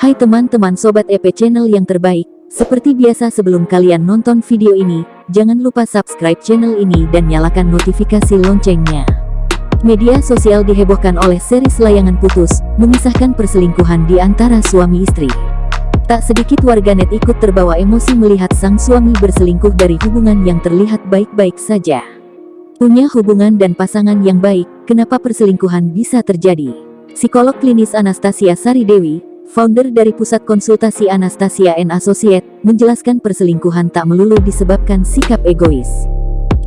Hai teman-teman Sobat EP Channel yang terbaik, seperti biasa sebelum kalian nonton video ini, jangan lupa subscribe channel ini dan nyalakan notifikasi loncengnya. Media sosial dihebohkan oleh series layangan putus, mengisahkan perselingkuhan di antara suami istri. Tak sedikit warganet ikut terbawa emosi melihat sang suami berselingkuh dari hubungan yang terlihat baik-baik saja. Punya hubungan dan pasangan yang baik, kenapa perselingkuhan bisa terjadi? Psikolog klinis Anastasia Sari Dewi, founder dari Pusat Konsultasi Anastasia and Associate, menjelaskan perselingkuhan tak melulu disebabkan sikap egois.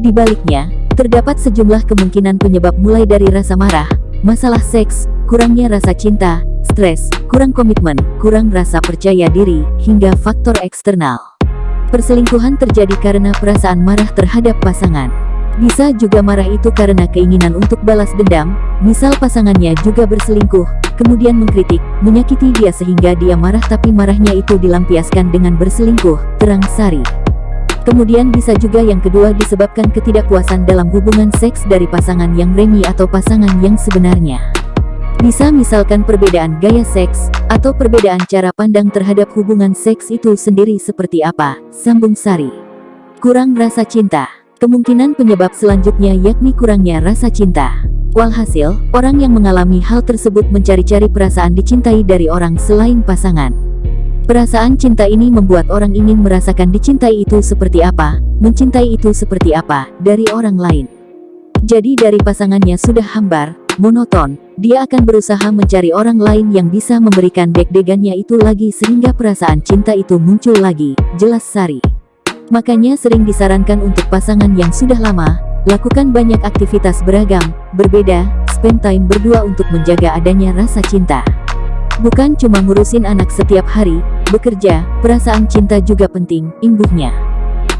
Di baliknya, terdapat sejumlah kemungkinan penyebab mulai dari rasa marah, masalah seks, kurangnya rasa cinta, stres, kurang komitmen, kurang rasa percaya diri, hingga faktor eksternal. Perselingkuhan terjadi karena perasaan marah terhadap pasangan. Bisa juga marah itu karena keinginan untuk balas dendam, misal pasangannya juga berselingkuh, kemudian mengkritik, menyakiti dia sehingga dia marah tapi marahnya itu dilampiaskan dengan berselingkuh, terang Sari. Kemudian bisa juga yang kedua disebabkan ketidakpuasan dalam hubungan seks dari pasangan yang remi atau pasangan yang sebenarnya. Bisa misalkan perbedaan gaya seks, atau perbedaan cara pandang terhadap hubungan seks itu sendiri seperti apa, sambung Sari. Kurang rasa cinta. Kemungkinan penyebab selanjutnya yakni kurangnya rasa cinta. Walhasil, orang yang mengalami hal tersebut mencari-cari perasaan dicintai dari orang selain pasangan. Perasaan cinta ini membuat orang ingin merasakan dicintai itu seperti apa, mencintai itu seperti apa, dari orang lain. Jadi dari pasangannya sudah hambar, monoton, dia akan berusaha mencari orang lain yang bisa memberikan deg-degannya itu lagi sehingga perasaan cinta itu muncul lagi, jelas Sari. Makanya sering disarankan untuk pasangan yang sudah lama, lakukan banyak aktivitas beragam, berbeda, spend time berdua untuk menjaga adanya rasa cinta. Bukan cuma ngurusin anak setiap hari, bekerja, perasaan cinta juga penting, imbuhnya.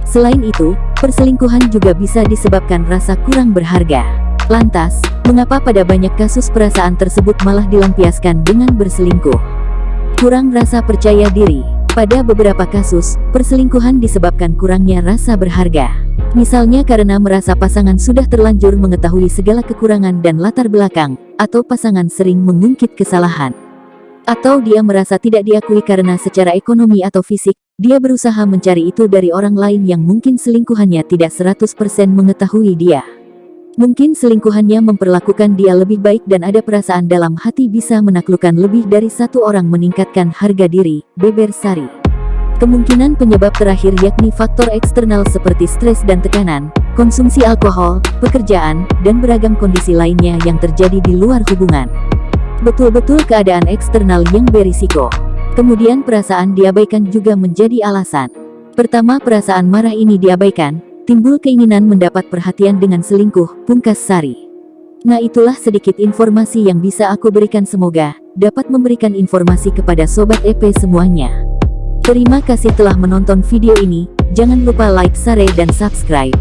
Selain itu, perselingkuhan juga bisa disebabkan rasa kurang berharga. Lantas, mengapa pada banyak kasus perasaan tersebut malah dilampiaskan dengan berselingkuh? Kurang rasa percaya diri pada beberapa kasus, perselingkuhan disebabkan kurangnya rasa berharga. Misalnya karena merasa pasangan sudah terlanjur mengetahui segala kekurangan dan latar belakang, atau pasangan sering mengungkit kesalahan. Atau dia merasa tidak diakui karena secara ekonomi atau fisik, dia berusaha mencari itu dari orang lain yang mungkin selingkuhannya tidak 100% mengetahui dia. Mungkin selingkuhannya memperlakukan dia lebih baik dan ada perasaan dalam hati bisa menaklukkan lebih dari satu orang meningkatkan harga diri, beber Sari. Kemungkinan penyebab terakhir yakni faktor eksternal seperti stres dan tekanan, konsumsi alkohol, pekerjaan, dan beragam kondisi lainnya yang terjadi di luar hubungan. Betul-betul keadaan eksternal yang berisiko. Kemudian perasaan diabaikan juga menjadi alasan. Pertama perasaan marah ini diabaikan, Timbul keinginan mendapat perhatian dengan selingkuh, pungkas Sari. Nah itulah sedikit informasi yang bisa aku berikan semoga, dapat memberikan informasi kepada Sobat EP semuanya. Terima kasih telah menonton video ini, jangan lupa like, share dan subscribe.